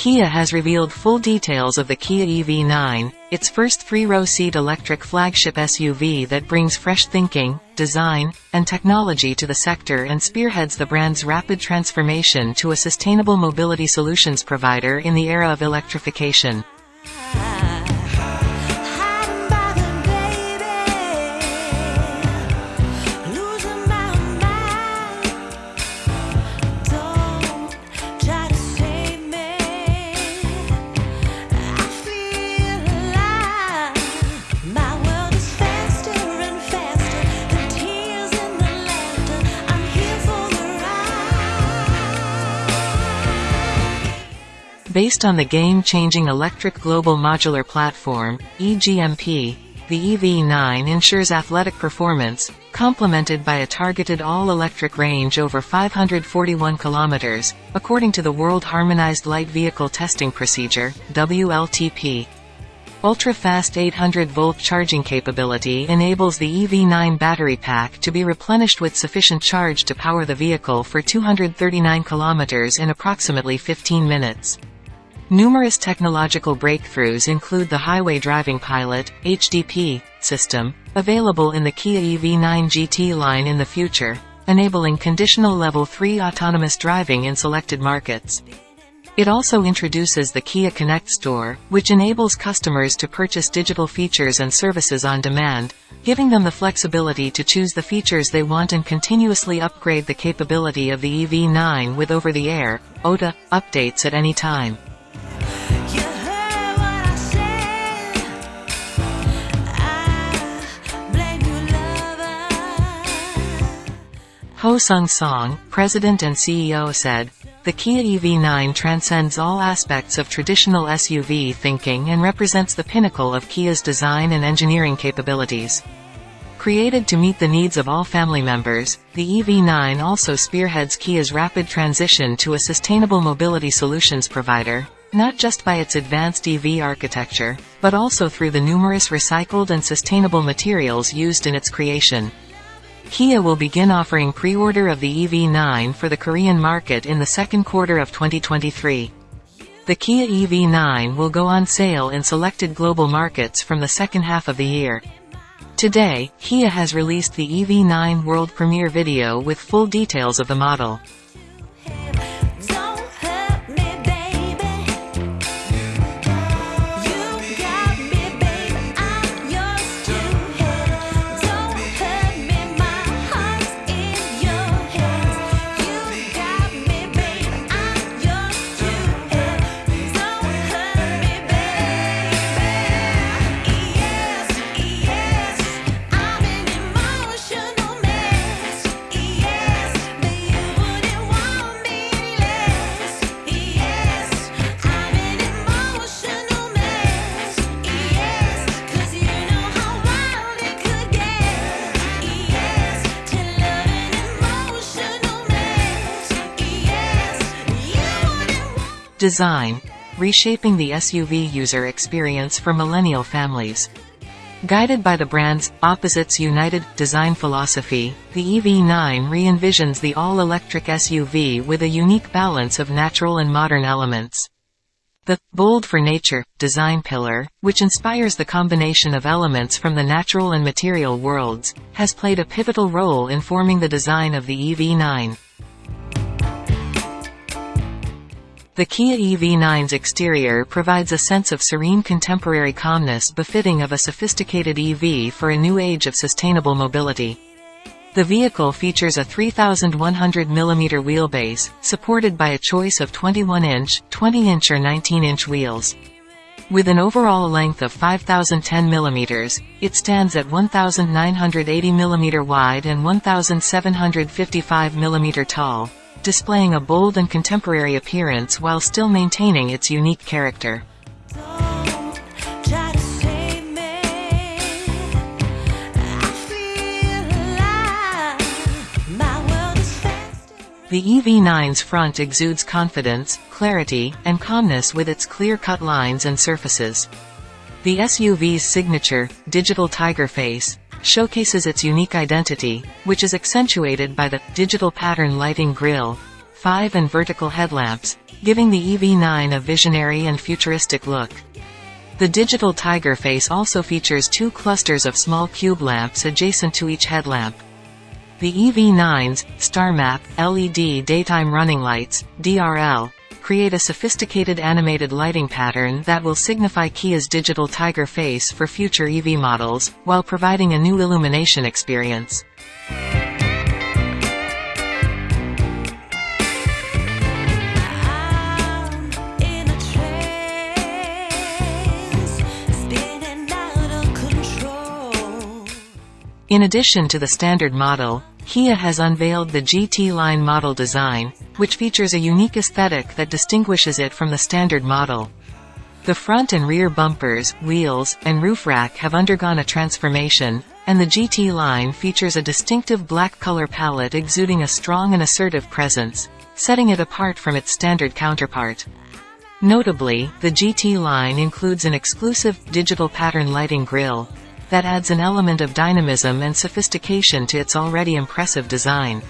Kia has revealed full details of the Kia EV9, its first three-row seat electric flagship SUV that brings fresh thinking, design, and technology to the sector and spearheads the brand's rapid transformation to a sustainable mobility solutions provider in the era of electrification. Based on the game-changing Electric Global Modular Platform, EGMP, the EV9 ensures athletic performance, complemented by a targeted all-electric range over 541 kilometers, according to the World Harmonized Light Vehicle Testing Procedure, WLTP. Ultra-fast 800-volt charging capability enables the EV9 battery pack to be replenished with sufficient charge to power the vehicle for 239 kilometers in approximately 15 minutes. Numerous technological breakthroughs include the Highway Driving Pilot HDP, system, available in the Kia EV9 GT line in the future, enabling conditional Level 3 autonomous driving in selected markets. It also introduces the Kia Connect Store, which enables customers to purchase digital features and services on demand, giving them the flexibility to choose the features they want and continuously upgrade the capability of the EV9 with over-the-air, OTA, updates at any time. Ho Sung Song, president and CEO said, the Kia EV9 transcends all aspects of traditional SUV thinking and represents the pinnacle of Kia's design and engineering capabilities. Created to meet the needs of all family members, the EV9 also spearheads Kia's rapid transition to a sustainable mobility solutions provider, not just by its advanced EV architecture, but also through the numerous recycled and sustainable materials used in its creation. Kia will begin offering pre-order of the EV9 for the Korean market in the second quarter of 2023. The Kia EV9 will go on sale in selected global markets from the second half of the year. Today, Kia has released the EV9 world premiere video with full details of the model. Design. Reshaping the SUV user experience for millennial families. Guided by the brand's Opposites United design philosophy, the EV9 re-envisions the all-electric SUV with a unique balance of natural and modern elements. The Bold for Nature design pillar, which inspires the combination of elements from the natural and material worlds, has played a pivotal role in forming the design of the EV9. The Kia EV9's exterior provides a sense of serene contemporary calmness befitting of a sophisticated EV for a new age of sustainable mobility. The vehicle features a 3,100mm wheelbase, supported by a choice of 21-inch, 20-inch or 19-inch wheels. With an overall length of 5,010 mm, it stands at 1,980 mm wide and 1,755 mm tall, displaying a bold and contemporary appearance while still maintaining its unique character. The EV9's front exudes confidence, clarity, and calmness with its clear-cut lines and surfaces. The SUV's signature, digital tiger face, showcases its unique identity, which is accentuated by the digital pattern lighting grille, 5 and vertical headlamps, giving the EV9 a visionary and futuristic look. The digital Tiger face also features two clusters of small cube lamps adjacent to each headlamp. The EV9's StarMap LED daytime running lights DRL create a sophisticated animated lighting pattern that will signify Kia's digital Tiger face for future EV models, while providing a new illumination experience. I'm in a trance, spinning out of control. In addition to the standard model, Kia has unveiled the GT line model design, which features a unique aesthetic that distinguishes it from the standard model. The front and rear bumpers, wheels, and roof rack have undergone a transformation, and the GT line features a distinctive black color palette exuding a strong and assertive presence, setting it apart from its standard counterpart. Notably, the GT line includes an exclusive, digital pattern lighting grille, that adds an element of dynamism and sophistication to its already impressive design.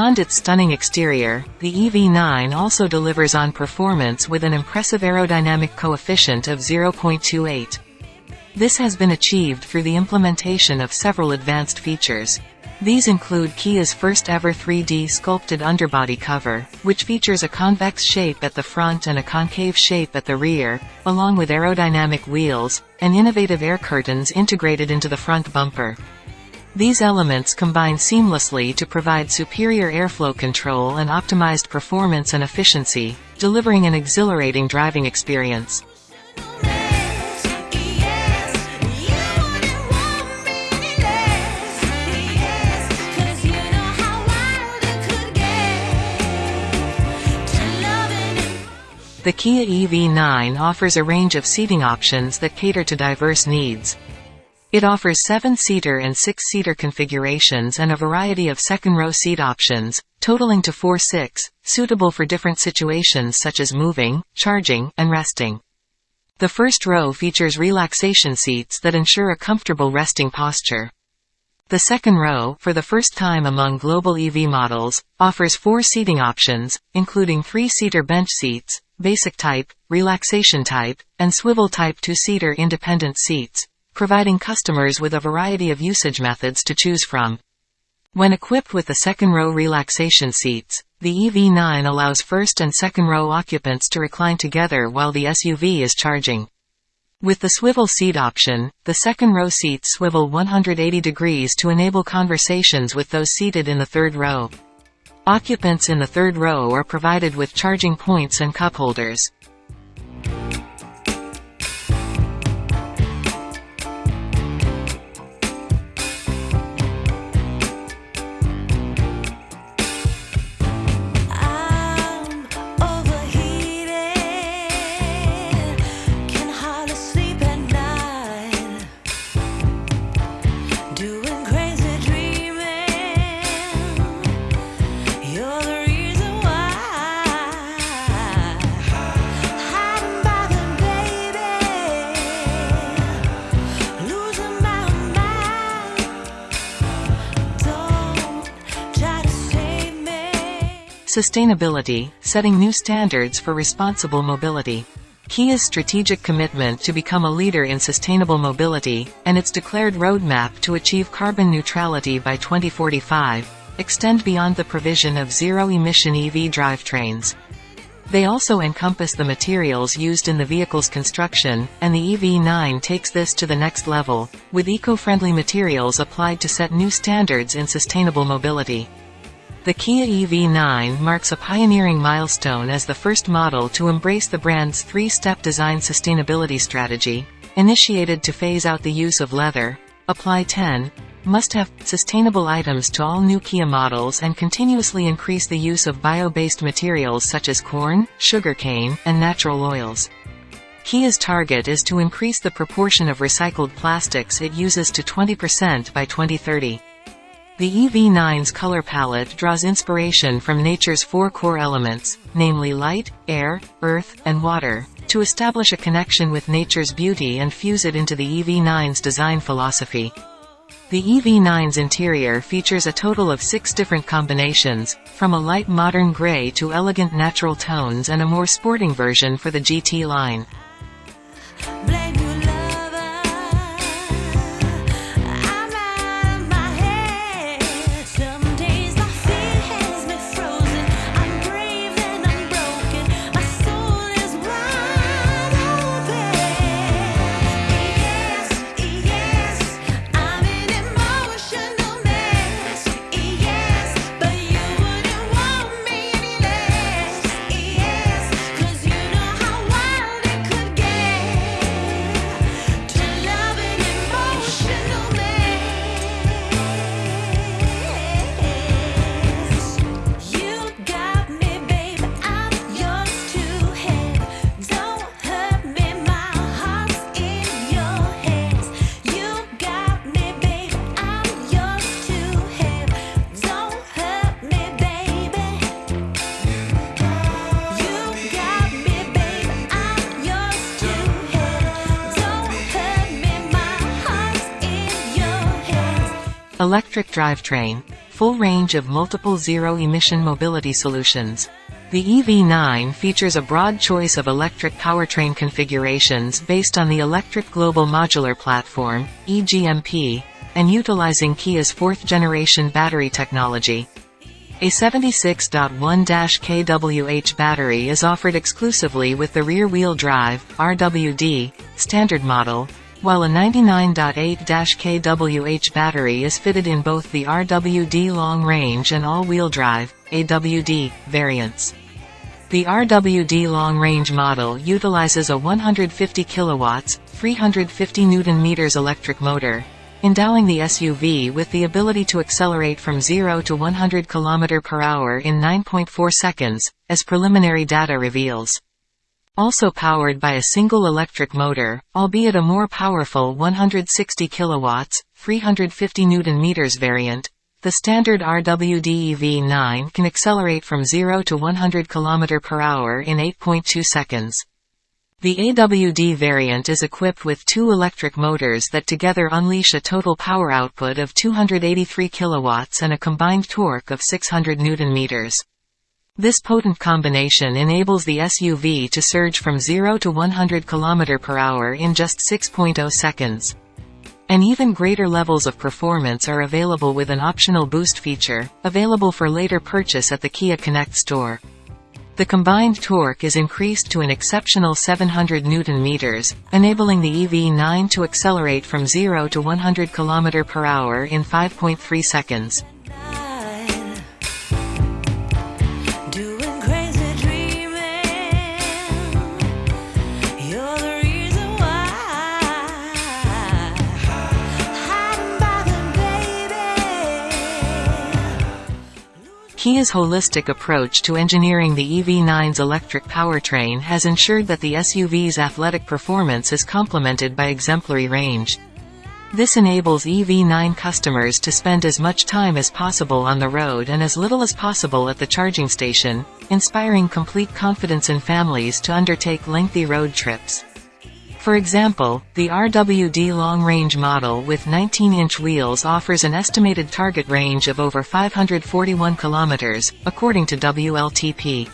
Beyond its stunning exterior, the EV9 also delivers on performance with an impressive aerodynamic coefficient of 0.28. This has been achieved through the implementation of several advanced features. These include Kia's first ever 3D sculpted underbody cover, which features a convex shape at the front and a concave shape at the rear, along with aerodynamic wheels, and innovative air curtains integrated into the front bumper. These elements combine seamlessly to provide superior airflow control and optimized performance and efficiency, delivering an exhilarating driving experience. The Kia EV9 offers a range of seating options that cater to diverse needs. It offers 7-seater and 6-seater configurations and a variety of second-row seat options, totaling to 4-6, suitable for different situations such as moving, charging, and resting. The first row features relaxation seats that ensure a comfortable resting posture. The second row, for the first time among global EV models, offers four seating options, including three-seater bench seats, basic type, relaxation type, and swivel type two-seater independent seats, providing customers with a variety of usage methods to choose from. When equipped with the second row relaxation seats, the EV9 allows first and second row occupants to recline together while the SUV is charging. With the swivel seat option, the second row seats swivel 180 degrees to enable conversations with those seated in the third row. Occupants in the third row are provided with charging points and cup holders. Sustainability, setting new standards for responsible mobility. Kia's strategic commitment to become a leader in sustainable mobility, and its declared roadmap to achieve carbon neutrality by 2045, extend beyond the provision of zero-emission EV drivetrains. They also encompass the materials used in the vehicle's construction, and the EV9 takes this to the next level, with eco-friendly materials applied to set new standards in sustainable mobility. The Kia EV9 marks a pioneering milestone as the first model to embrace the brand's three-step design sustainability strategy, initiated to phase out the use of leather, apply 10, must have sustainable items to all new Kia models and continuously increase the use of bio-based materials such as corn, sugarcane, and natural oils. Kia's target is to increase the proportion of recycled plastics it uses to 20% by 2030. The EV9's color palette draws inspiration from nature's four core elements, namely light, air, earth, and water, to establish a connection with nature's beauty and fuse it into the EV9's design philosophy. The EV9's interior features a total of six different combinations, from a light modern gray to elegant natural tones and a more sporting version for the GT line. Electric drivetrain. Full range of multiple zero-emission mobility solutions. The EV9 features a broad choice of electric powertrain configurations based on the Electric Global Modular Platform, EGMP, and utilizing Kia's fourth-generation battery technology. A 76.1-kWh battery is offered exclusively with the rear-wheel drive RWD, standard model, while a 99.8-kWh battery is fitted in both the RWD long-range and all-wheel drive AWD, variants. The RWD long-range model utilizes a 150 kilowatts, 350 newton meters electric motor, endowing the SUV with the ability to accelerate from 0 to 100 km per hour in 9.4 seconds, as preliminary data reveals. Also powered by a single electric motor, albeit a more powerful 160 kilowatts, 350 newton meters variant, the standard RWD EV9 can accelerate from 0 to 100 km per hour in 8.2 seconds. The AWD variant is equipped with two electric motors that together unleash a total power output of 283 kilowatts and a combined torque of 600 newton meters. This potent combination enables the SUV to surge from 0 to 100 km per hour in just 6.0 seconds. And even greater levels of performance are available with an optional boost feature, available for later purchase at the Kia Connect store. The combined torque is increased to an exceptional 700 newton meters, enabling the EV9 to accelerate from 0 to 100 km per hour in 5.3 seconds. Kia's holistic approach to engineering the EV9's electric powertrain has ensured that the SUV's athletic performance is complemented by exemplary range. This enables EV9 customers to spend as much time as possible on the road and as little as possible at the charging station, inspiring complete confidence in families to undertake lengthy road trips. For example, the RWD long-range model with 19-inch wheels offers an estimated target range of over 541 kilometers, according to WLTP.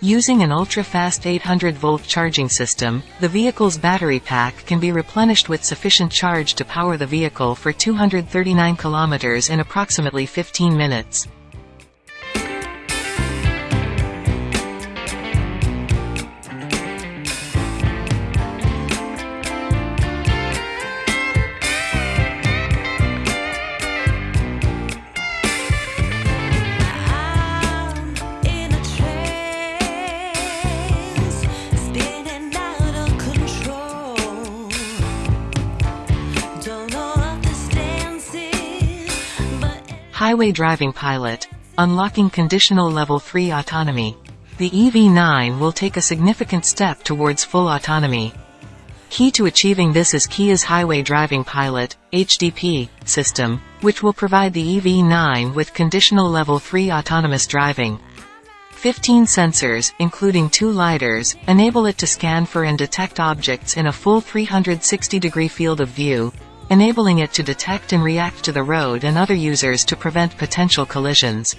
Using an ultra-fast 800-volt charging system, the vehicle's battery pack can be replenished with sufficient charge to power the vehicle for 239 kilometers in approximately 15 minutes. Highway Driving Pilot, unlocking conditional Level 3 autonomy. The EV9 will take a significant step towards full autonomy. Key to achieving this is Kia's Highway Driving Pilot, HDP, system, which will provide the EV9 with conditional Level 3 autonomous driving. 15 sensors, including two LiDARs, enable it to scan for and detect objects in a full 360-degree field of view, enabling it to detect and react to the road and other users to prevent potential collisions.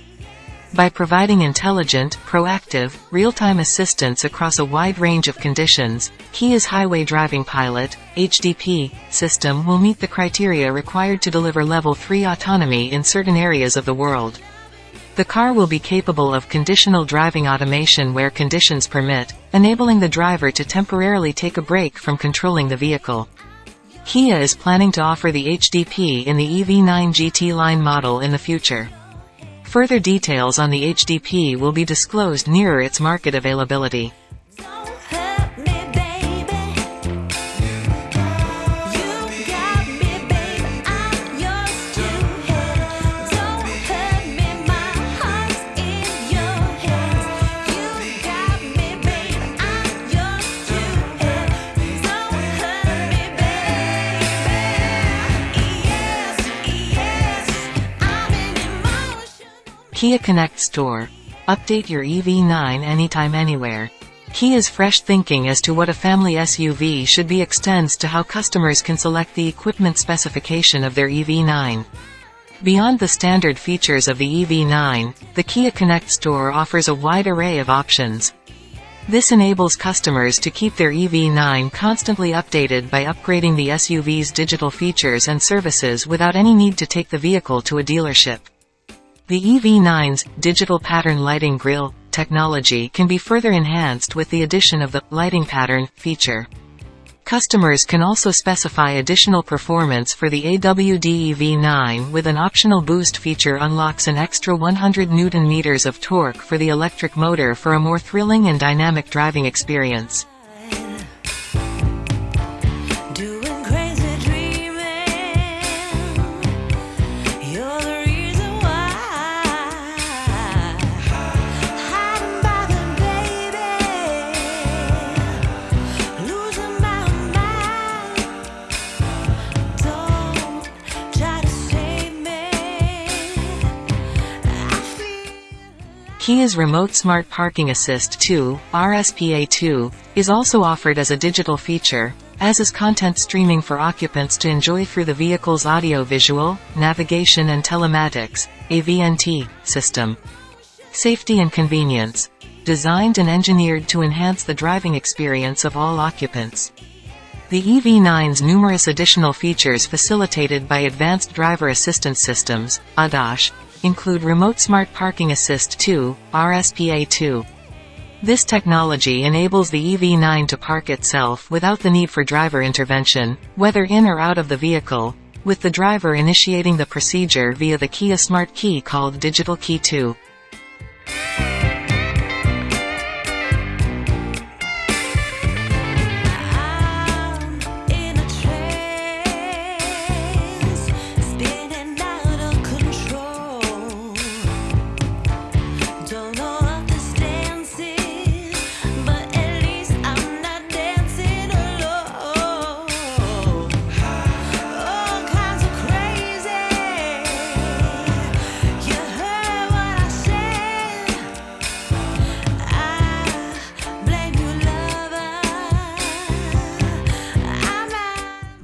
By providing intelligent, proactive, real-time assistance across a wide range of conditions, Kia's Highway Driving Pilot, HDP, system will meet the criteria required to deliver Level 3 autonomy in certain areas of the world. The car will be capable of conditional driving automation where conditions permit, enabling the driver to temporarily take a break from controlling the vehicle. Kia is planning to offer the HDP in the EV9 GT line model in the future. Further details on the HDP will be disclosed nearer its market availability. Kia Connect Store. Update your EV9 anytime anywhere. Kia's fresh thinking as to what a family SUV should be extends to how customers can select the equipment specification of their EV9. Beyond the standard features of the EV9, the Kia Connect Store offers a wide array of options. This enables customers to keep their EV9 constantly updated by upgrading the SUV's digital features and services without any need to take the vehicle to a dealership. The EV9's digital pattern lighting grille technology can be further enhanced with the addition of the lighting pattern feature. Customers can also specify additional performance for the AWD EV9 with an optional boost feature unlocks an extra 100 Nm of torque for the electric motor for a more thrilling and dynamic driving experience. Kia's Remote Smart Parking Assist 2, RSPA2, is also offered as a digital feature, as is content streaming for occupants to enjoy through the vehicle's audio-visual, navigation and telematics AVNT, system. Safety and convenience. Designed and engineered to enhance the driving experience of all occupants. The EV9's numerous additional features facilitated by Advanced Driver Assistance Systems, ADAS, include Remote Smart Parking Assist 2, RSPA2. This technology enables the EV9 to park itself without the need for driver intervention, whether in or out of the vehicle, with the driver initiating the procedure via the Kia Smart Key called Digital Key 2.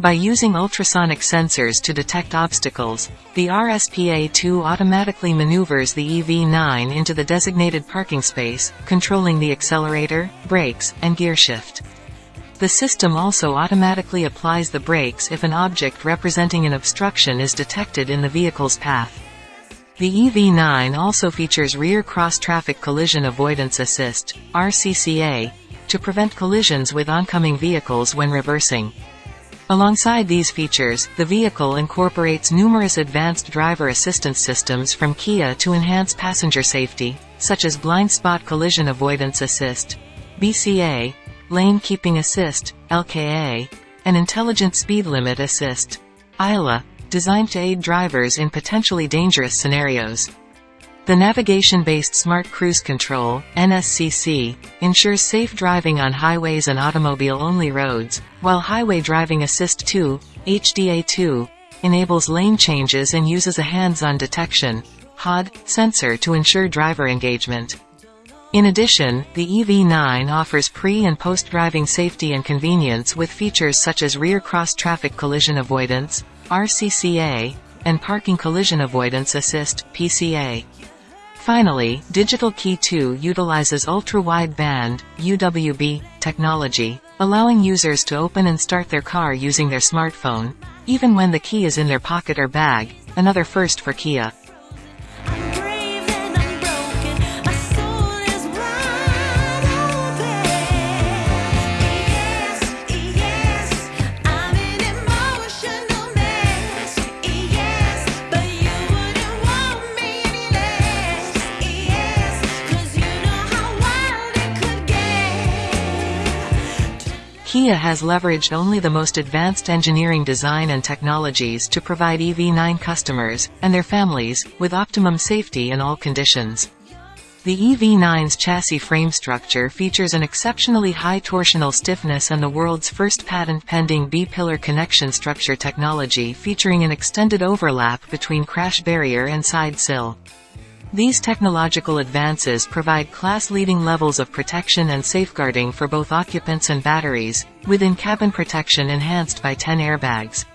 By using ultrasonic sensors to detect obstacles, the RSPA-2 automatically maneuvers the EV9 into the designated parking space, controlling the accelerator, brakes, and gear shift. The system also automatically applies the brakes if an object representing an obstruction is detected in the vehicle's path. The EV9 also features Rear Cross Traffic Collision Avoidance Assist, RCCA, to prevent collisions with oncoming vehicles when reversing. Alongside these features, the vehicle incorporates numerous advanced driver assistance systems from Kia to enhance passenger safety, such as Blind Spot Collision Avoidance Assist, BCA, Lane Keeping Assist, LKA, and Intelligent Speed Limit Assist, ILA, designed to aid drivers in potentially dangerous scenarios. The navigation-based Smart Cruise Control NSCC, ensures safe driving on highways and automobile-only roads, while Highway Driving Assist 2, HDA2, enables lane changes and uses a hands-on detection HOD, sensor to ensure driver engagement. In addition, the EV9 offers pre- and post-driving safety and convenience with features such as rear cross-traffic collision avoidance, RCCA, and parking collision avoidance assist, PCA. Finally, Digital Key 2 utilizes ultra-wideband UWB technology, allowing users to open and start their car using their smartphone, even when the key is in their pocket or bag, another first for Kia. Kia has leveraged only the most advanced engineering design and technologies to provide EV9 customers, and their families, with optimum safety in all conditions. The EV9's chassis frame structure features an exceptionally high torsional stiffness and the world's first patent-pending B-pillar connection structure technology featuring an extended overlap between crash barrier and side sill. These technological advances provide class-leading levels of protection and safeguarding for both occupants and batteries, with in-cabin protection enhanced by 10 airbags.